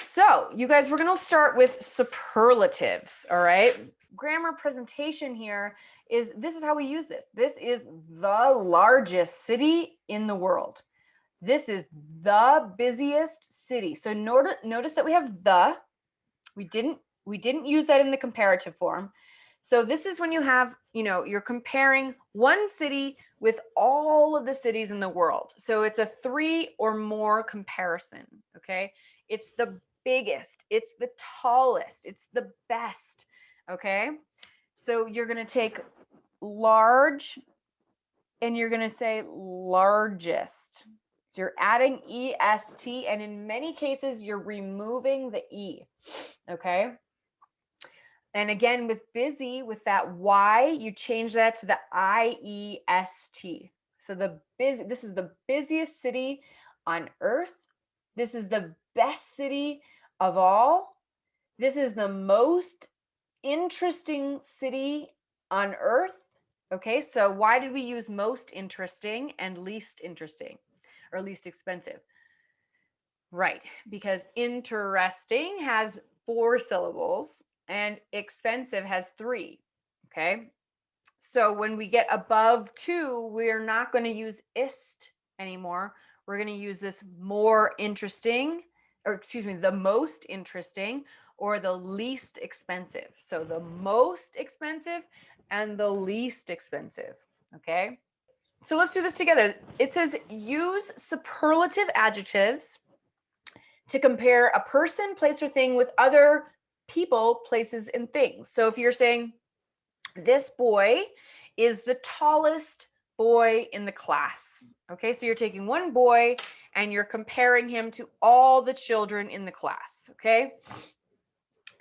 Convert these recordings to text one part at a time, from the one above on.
so you guys, we're going to start with superlatives. All right. Grammar presentation here is this is how we use this. This is the largest city in the world. This is the busiest city. So notice, notice that we have the, we didn't, we didn't use that in the comparative form. So this is when you have, you know, you're comparing one city with all of the cities in the world. So it's a three or more comparison, okay? It's the biggest, it's the tallest, it's the best, okay? So you're gonna take large and you're gonna say largest. You're adding EST and in many cases you're removing the E, okay? And again, with busy, with that Y, you change that to the I-E-S-T. So the busy, this is the busiest city on earth. This is the best city of all. This is the most interesting city on earth. Okay, so why did we use most interesting and least interesting or least expensive? Right, because interesting has four syllables and expensive has three. Okay, so when we get above two, we're not going to use ist anymore. We're going to use this more interesting or excuse me, the most interesting or the least expensive. So the most expensive and the least expensive. Okay. So let's do this together. It says use superlative adjectives to compare a person, place, or thing with other people, places, and things. So if you're saying this boy is the tallest boy in the class. Okay, so you're taking one boy and you're comparing him to all the children in the class. Okay,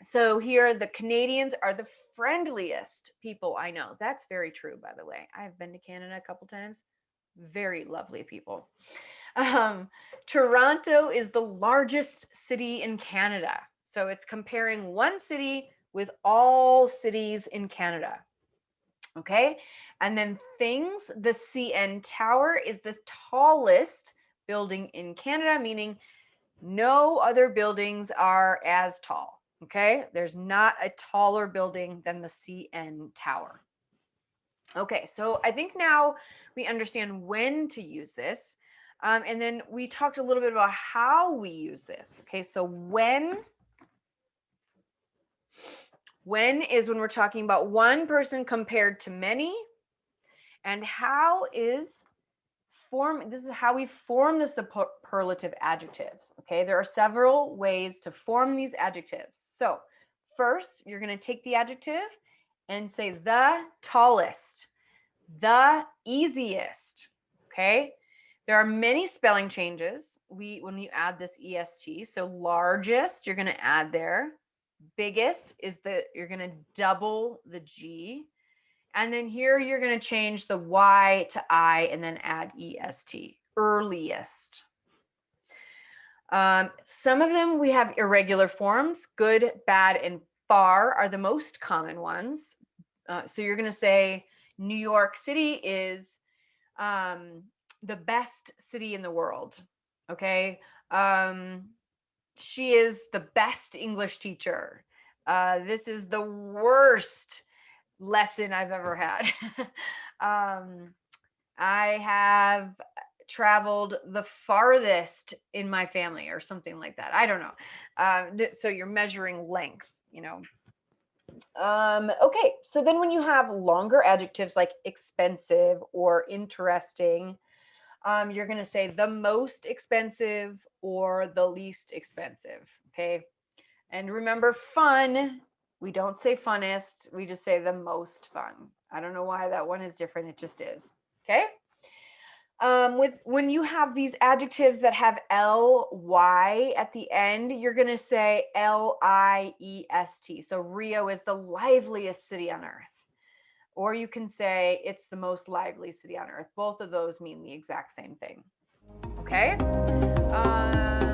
so here the Canadians are the friendliest people I know. That's very true, by the way. I've been to Canada a couple times. Very lovely people. Um, Toronto is the largest city in Canada. So it's comparing one city with all cities in Canada. Okay. And then things, the CN Tower is the tallest building in Canada, meaning no other buildings are as tall. Okay. There's not a taller building than the CN Tower. Okay. So I think now we understand when to use this. Um, and then we talked a little bit about how we use this. Okay. So when when is when we're talking about one person compared to many. And how is form, this is how we form the superlative adjectives. Okay, there are several ways to form these adjectives. So first, you're going to take the adjective and say the tallest, the easiest. Okay, there are many spelling changes. We when you add this est, so largest, you're going to add there biggest is that you're going to double the G. And then here you're going to change the Y to I and then add EST, earliest. Um, some of them we have irregular forms, good, bad, and far are the most common ones. Uh, so you're going to say New York City is um, the best city in the world. Okay. Um, she is the best English teacher. Uh, this is the worst lesson I've ever had. um, I have traveled the farthest in my family or something like that. I don't know. Uh, so you're measuring length, you know. Um, okay, so then when you have longer adjectives like expensive or interesting, um, you're going to say the most expensive or the least expensive. Okay. And remember fun, we don't say funnest, we just say the most fun. I don't know why that one is different. It just is. Okay. Um, with when you have these adjectives that have L Y at the end, you're to say L I E S T. So Rio is the liveliest city on earth. Or you can say it's the most lively city on earth. Both of those mean the exact same thing. Okay. Uh,